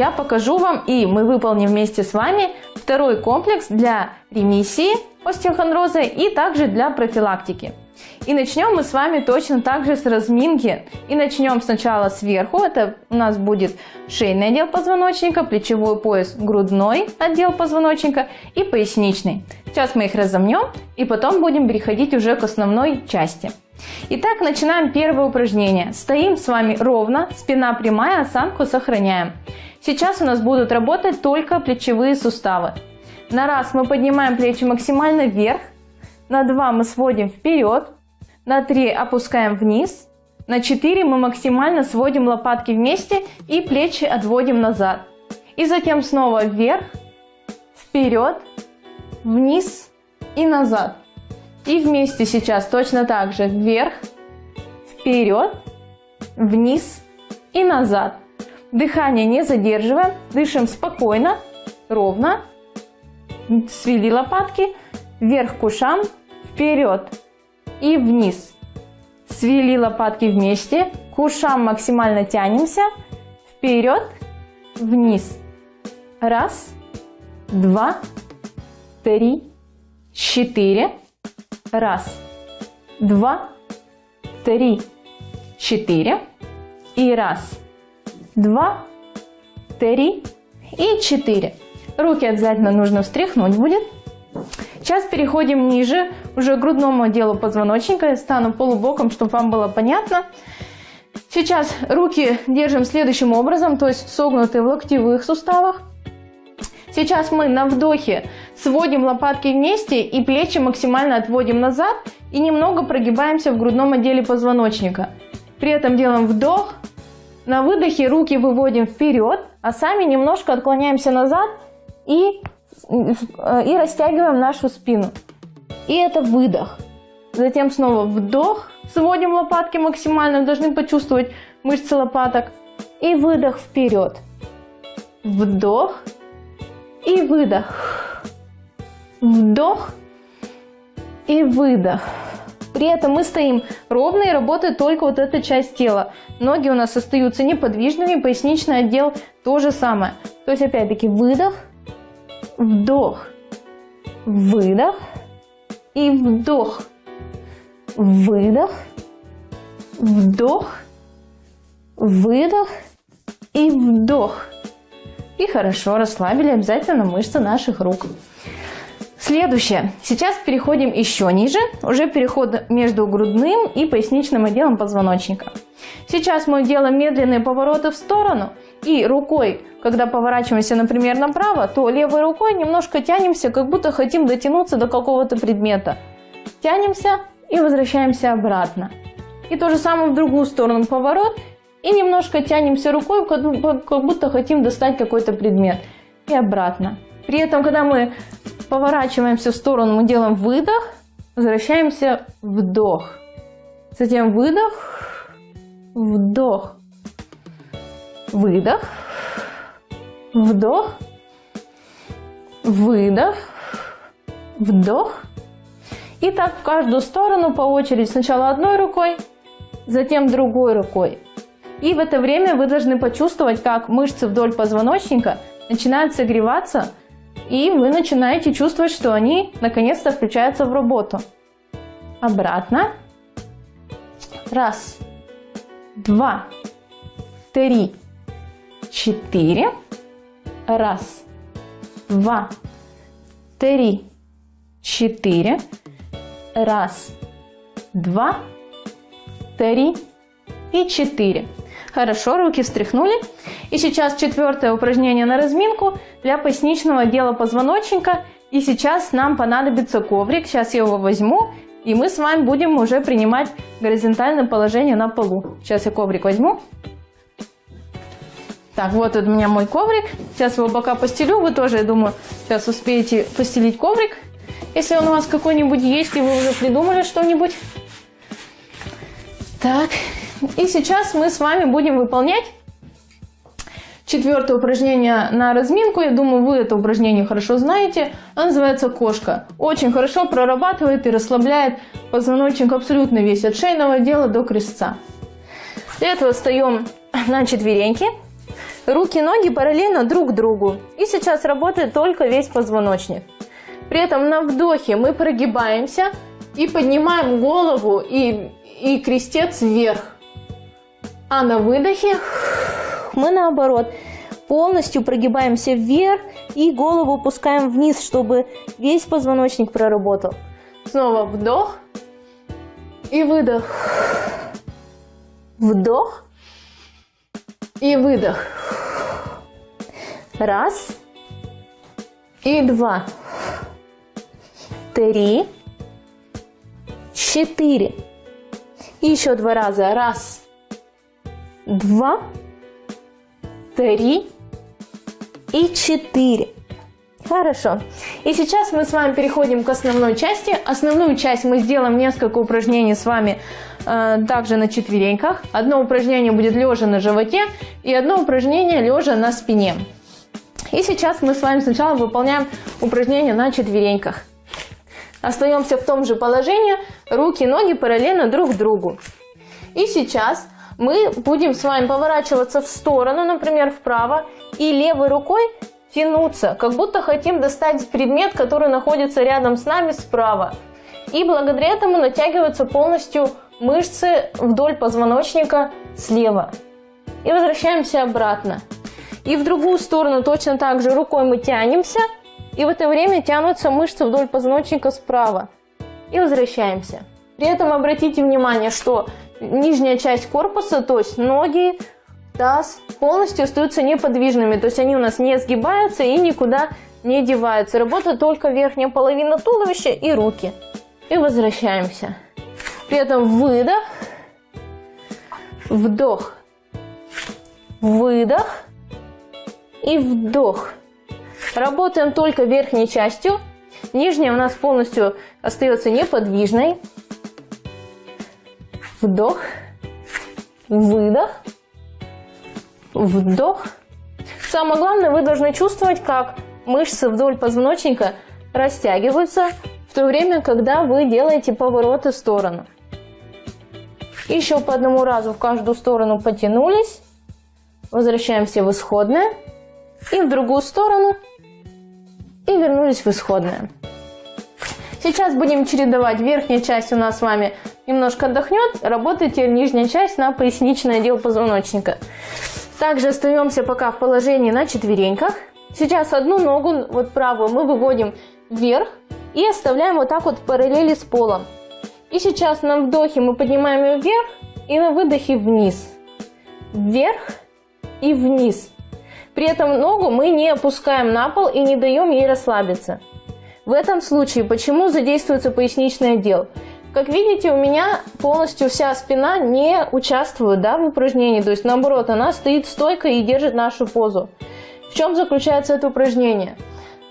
Я покажу вам, и мы выполним вместе с вами второй комплекс для ремиссии остеохондроза и также для профилактики. И начнем мы с вами точно так же с разминки. И начнем сначала сверху. Это у нас будет шейный отдел позвоночника, плечевой пояс, грудной отдел позвоночника и поясничный. Сейчас мы их разомнем и потом будем переходить уже к основной части. Итак, начинаем первое упражнение. Стоим с вами ровно, спина прямая, осанку сохраняем. Сейчас у нас будут работать только плечевые суставы. На раз мы поднимаем плечи максимально вверх, на 2 мы сводим вперед, на 3 опускаем вниз, на 4 мы максимально сводим лопатки вместе и плечи отводим назад. И затем снова вверх, вперед, вниз и назад. И вместе сейчас точно так же вверх, вперед, вниз и назад. Дыхание не задерживаем, дышим спокойно, ровно. Свели лопатки, вверх к ушам, вперед и вниз. Свели лопатки вместе, к ушам максимально тянемся, вперед, вниз. Раз, два, три, четыре. Раз, два, три, четыре. И раз, два, три и четыре. Руки обязательно нужно встряхнуть будет. Сейчас переходим ниже, уже к грудному отделу позвоночника. Я стану полубоком, чтобы вам было понятно. Сейчас руки держим следующим образом, то есть согнутые в локтевых суставах. Сейчас мы на вдохе сводим лопатки вместе и плечи максимально отводим назад и немного прогибаемся в грудном отделе позвоночника. При этом делаем вдох, на выдохе руки выводим вперед, а сами немножко отклоняемся назад и, и растягиваем нашу спину. И это выдох. Затем снова вдох, сводим лопатки максимально, должны почувствовать мышцы лопаток. И выдох вперед. Вдох и выдох. Вдох и выдох. При этом мы стоим ровно и работает только вот эта часть тела. Ноги у нас остаются неподвижными, поясничный отдел то же самое. То есть опять-таки выдох, вдох, выдох и вдох, выдох, вдох, выдох и вдох. И хорошо расслабили обязательно мышцы наших рук. Следующее. Сейчас переходим еще ниже, уже переход между грудным и поясничным отделом позвоночника. Сейчас мы делаем медленные повороты в сторону и рукой, когда поворачиваемся, например, направо, то левой рукой немножко тянемся, как будто хотим дотянуться до какого-то предмета. Тянемся и возвращаемся обратно. И то же самое в другую сторону поворот и немножко тянемся рукой, как будто хотим достать какой-то предмет. И обратно. При этом, когда мы поворачиваемся в сторону, мы делаем выдох, возвращаемся вдох. Затем выдох, вдох, выдох, вдох, выдох, вдох. И так в каждую сторону по очереди. Сначала одной рукой, затем другой рукой. И в это время вы должны почувствовать, как мышцы вдоль позвоночника начинают согреваться, и вы начинаете чувствовать, что они наконец-то включаются в работу. Обратно. Раз, два, три, четыре. Раз, два, три, четыре. Раз, два, три и четыре. Хорошо, руки встряхнули. И сейчас четвертое упражнение на разминку для поясничного отдела позвоночника. И сейчас нам понадобится коврик. Сейчас я его возьму. И мы с вами будем уже принимать горизонтальное положение на полу. Сейчас я коврик возьму. Так, вот у меня мой коврик. Сейчас его бока постелю. Вы тоже, я думаю, сейчас успеете постелить коврик. Если он у вас какой-нибудь есть, и вы уже придумали что-нибудь. Так, и сейчас мы с вами будем выполнять четвертое упражнение на разминку. Я думаю, вы это упражнение хорошо знаете. Оно называется кошка. Очень хорошо прорабатывает и расслабляет позвоночник абсолютно весь, от шейного отдела до крестца. Для этого встаем на четвереньки. Руки, ноги параллельно друг другу. И сейчас работает только весь позвоночник. При этом на вдохе мы прогибаемся и поднимаем голову и, и крестец вверх. А на выдохе мы наоборот полностью прогибаемся вверх и голову опускаем вниз, чтобы весь позвоночник проработал. Снова вдох и выдох. Вдох и выдох. Раз и два. Три. Четыре. И еще два раза. Раз. Два. Три. И четыре. Хорошо. И сейчас мы с вами переходим к основной части. Основную часть мы сделаем несколько упражнений с вами э, также на четвереньках. Одно упражнение будет лежа на животе и одно упражнение лежа на спине. И сейчас мы с вами сначала выполняем упражнение на четвереньках. Остаемся в том же положении, руки и ноги параллельно друг другу. И сейчас мы будем с вами поворачиваться в сторону, например, вправо, и левой рукой тянуться, как будто хотим достать предмет, который находится рядом с нами справа. И благодаря этому натягиваются полностью мышцы вдоль позвоночника слева. И возвращаемся обратно. И в другую сторону точно так же рукой мы тянемся. И в это время тянутся мышцы вдоль позвоночника справа. И возвращаемся. При этом обратите внимание, что нижняя часть корпуса, то есть ноги, таз, полностью остаются неподвижными. То есть они у нас не сгибаются и никуда не деваются. Работает только верхняя половина туловища и руки. И возвращаемся. При этом выдох, вдох, выдох и вдох. Работаем только верхней частью. Нижняя у нас полностью остается неподвижной. Вдох, выдох, вдох. Самое главное, вы должны чувствовать, как мышцы вдоль позвоночника растягиваются в то время, когда вы делаете повороты в сторону. Еще по одному разу в каждую сторону потянулись. Возвращаемся в исходное. И в другую сторону. И вернулись в исходное. Сейчас будем чередовать. Верхняя часть у нас с вами немножко отдохнет. Работайте нижняя часть на поясничный отдел позвоночника. Также остаемся пока в положении на четвереньках. Сейчас одну ногу, вот правую, мы выводим вверх и оставляем вот так вот в параллели с полом. И сейчас на вдохе мы поднимаем ее вверх и на выдохе вниз. Вверх и вниз. При этом ногу мы не опускаем на пол и не даем ей расслабиться. В этом случае почему задействуется поясничный отдел? Как видите, у меня полностью вся спина не участвует да, в упражнении. То есть, наоборот, она стоит стойко и держит нашу позу. В чем заключается это упражнение?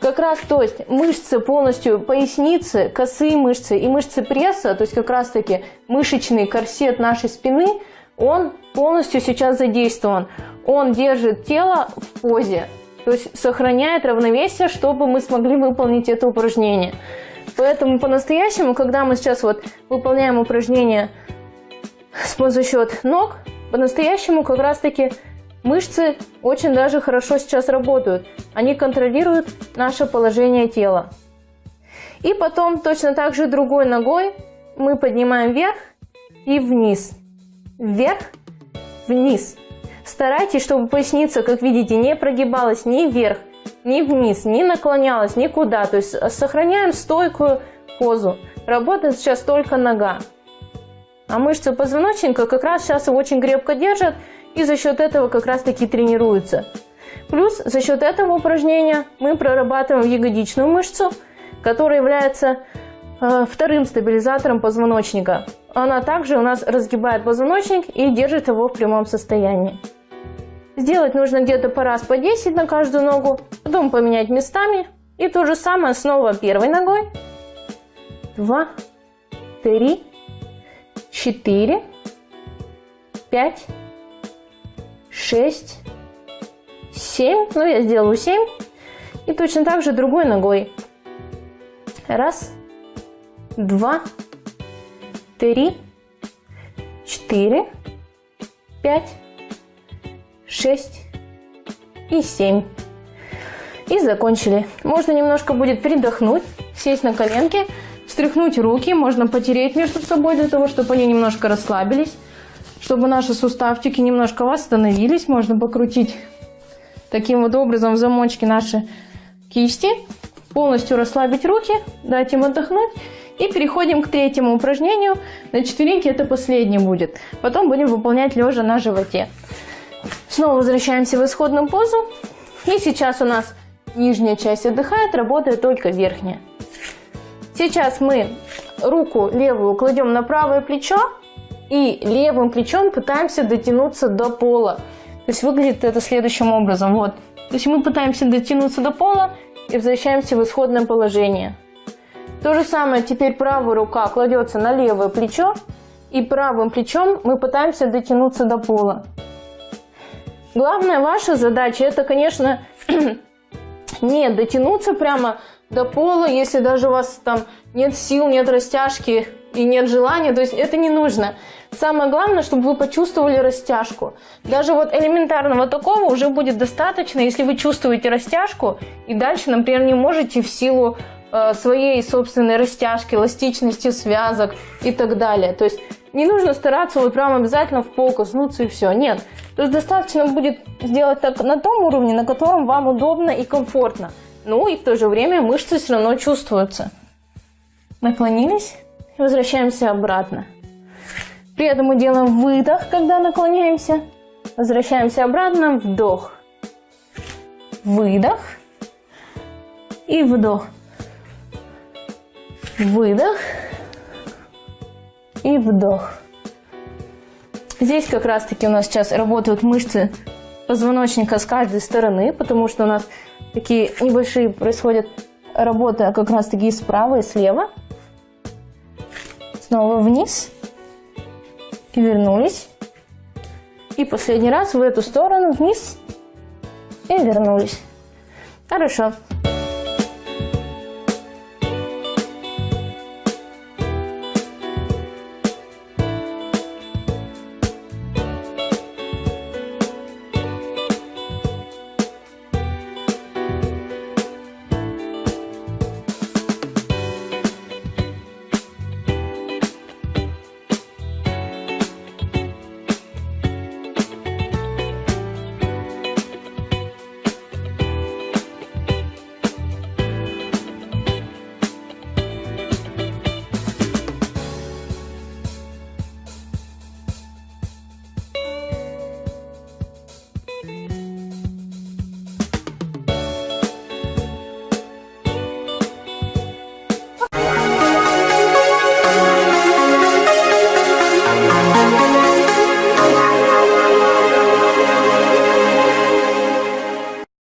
Как раз, то есть, мышцы полностью поясницы, косые мышцы и мышцы пресса, то есть, как раз таки мышечный корсет нашей спины, он полностью сейчас задействован. Он держит тело в позе, то есть, сохраняет равновесие, чтобы мы смогли выполнить это упражнение. Поэтому по-настоящему, когда мы сейчас вот выполняем упражнение за счет ног, по-настоящему как раз-таки мышцы очень даже хорошо сейчас работают. Они контролируют наше положение тела. И потом точно так же другой ногой мы поднимаем вверх и вниз. Вверх, вниз. Старайтесь, чтобы поясница, как видите, не прогибалась ни вверх, ни вниз, ни наклонялась, никуда. То есть э, сохраняем стойкую позу. Работает сейчас только нога. А мышцы позвоночника как раз сейчас его очень крепко держат и за счет этого как раз таки тренируются. Плюс за счет этого упражнения мы прорабатываем ягодичную мышцу, которая является э, вторым стабилизатором позвоночника. Она также у нас разгибает позвоночник и держит его в прямом состоянии. Сделать нужно где-то по раз по 10 на каждую ногу, потом поменять местами. И то же самое снова первой ногой. Два, три, четыре, пять, шесть, семь. Ну, я сделаю семь. И точно так же другой ногой. Раз, два, три, четыре, пять, шесть, и 7. И закончили. Можно немножко будет передохнуть, сесть на коленки, встряхнуть руки, можно потереть между собой для того, чтобы они немножко расслабились, чтобы наши суставчики немножко восстановились. Можно покрутить таким вот образом в замочке наши кисти, полностью расслабить руки, дать им отдохнуть. И переходим к третьему упражнению. На четвереньке это последнее будет. Потом будем выполнять лежа на животе. Снова возвращаемся в исходную позу. И сейчас у нас нижняя часть отдыхает, работает только верхняя. Сейчас мы руку левую кладем на правое плечо и левым плечом пытаемся дотянуться до пола. То есть выглядит это следующим образом. Вот. То есть мы пытаемся дотянуться до пола и возвращаемся в исходное положение. То же самое теперь правая рука кладется на левое плечо и правым плечом мы пытаемся дотянуться до пола. Главная ваша задача это, конечно, не дотянуться прямо до пола, если даже у вас там нет сил, нет растяжки и нет желания, то есть это не нужно. Самое главное, чтобы вы почувствовали растяжку. Даже вот элементарного такого уже будет достаточно, если вы чувствуете растяжку и дальше, например, не можете в силу своей собственной растяжки, эластичности связок и так далее. То есть не нужно стараться вот прям обязательно в пол коснуться и все. Нет. То есть достаточно будет сделать так на том уровне, на котором вам удобно и комфортно. Ну и в то же время мышцы все равно чувствуются. Наклонились возвращаемся обратно. При этом мы делаем выдох, когда наклоняемся. Возвращаемся обратно, вдох. Выдох и вдох. Выдох и вдох. Здесь как раз таки у нас сейчас работают мышцы позвоночника с каждой стороны, потому что у нас такие небольшие происходят работы как раз таки справа и слева. Снова вниз. И вернулись. И последний раз в эту сторону вниз. И вернулись. Хорошо.